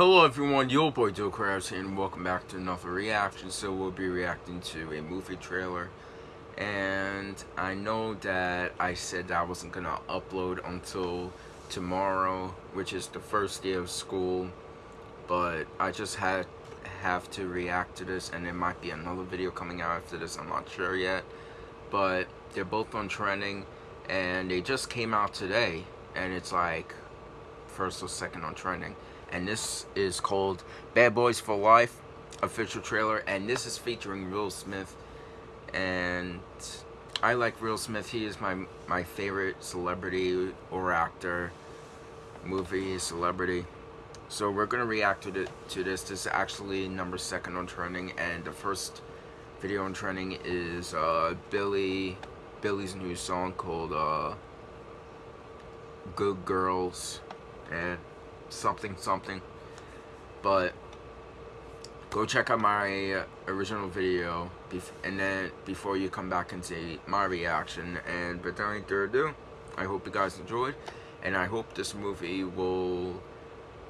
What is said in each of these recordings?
Hello everyone, your boy Joe Krabs here and welcome back to another reaction. So we'll be reacting to a movie trailer. And I know that I said that I wasn't gonna upload until tomorrow, which is the first day of school. But I just had have to react to this and there might be another video coming out after this, I'm not sure yet. But they're both on trending and they just came out today and it's like first or second on trending and this is called Bad Boys for Life official trailer and this is featuring Will Smith and I like Will Smith. He is my my favorite celebrity or actor movie celebrity. So we're gonna react to, the, to this. This is actually number second on trending and the first video on trending is uh, Billy Billy's new song called uh, Good Girls and something something. But go check out my original video and then before you come back and see my reaction and without any further ado I hope you guys enjoyed and I hope this movie will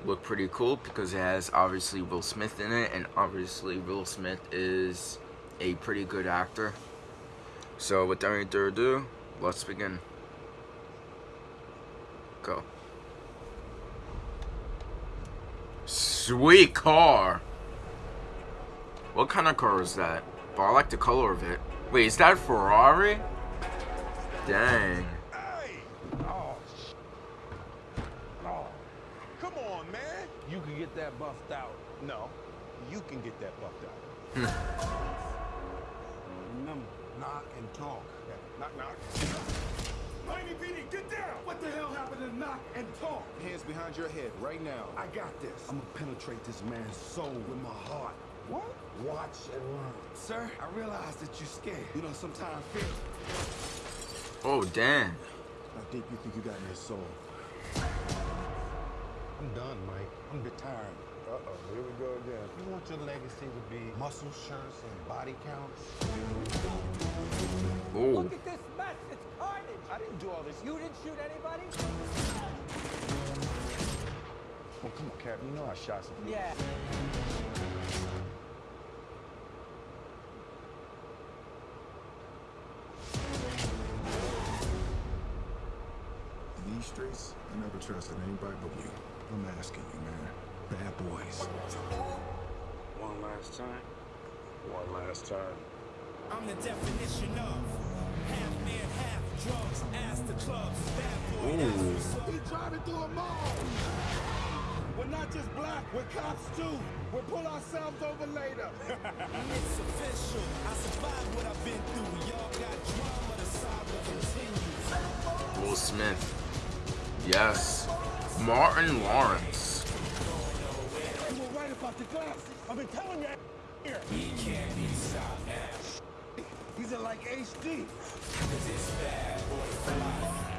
look pretty cool because it has obviously Will Smith in it and obviously Will Smith is a pretty good actor. So without any further ado let's begin. Go Sweet car. What kind of car is that? But I like the color of it. Wait, is that Ferrari? Dang. Hey! Oh, oh, come on, man. You can get that buffed out. No, you can get that buffed out. Hmm. Remember, knock and talk. Knock, knock. Miami PD, get down! What the hell happened to knock and talk? Hands behind your head right now. I got this. I'm gonna penetrate this man's soul with my heart. What? Watch and learn. Sir, I realize that you're scared. You know, sometimes fear. Oh, damn. How deep you think you got in his soul? I'm done, Mike. I'm retired. Uh-oh, here we go again. You want your legacy to be muscle shirts and body counts? Oh. Look at this all this. You didn't shoot anybody? Well, come on, Captain. You know I shot some people. Yeah. In these streets, I never trusted anybody but you. I'm asking you, man. Bad boys. One last time. One last time. I'm the definition of driving through a mall. We're not just black, we're cops too. We'll pull ourselves over later. It's official. I survived what I've been through. Y'all got drama, the saga continues. Will Smith. Yes. Martin Lawrence. You were right about the glasses. I've been telling you here. He can't be stopped now. These are like HD. Cause it's bad boy for life.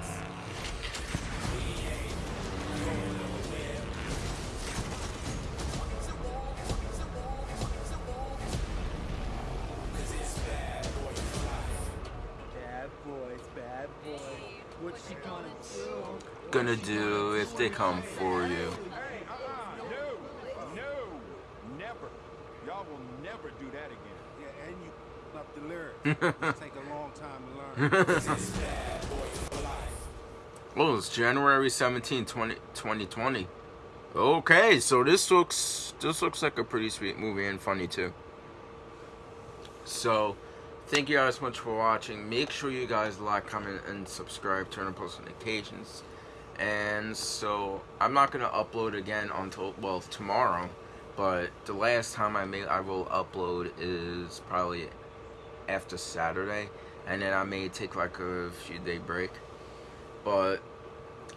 Learn. do if they come for life. Oh, it's January 17, 20, 2020. Okay, so this looks this looks like a pretty sweet movie and funny too. So, thank you guys so much for watching. Make sure you guys like, comment, and subscribe. Turn on post notifications. And so, I'm not gonna upload again until well tomorrow. But the last time I may I will upload is probably after Saturday, and then I may take like a few day break. But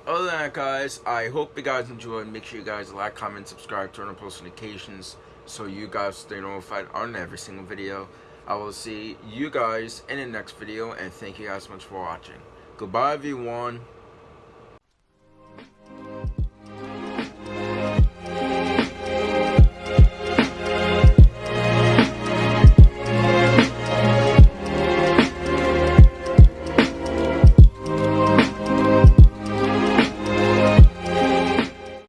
other than that, guys, I hope you guys enjoyed. Make sure you guys like, comment, subscribe, turn on post notifications so you guys stay notified on every single video. I will see you guys in the next video, and thank you guys so much for watching. Goodbye, everyone.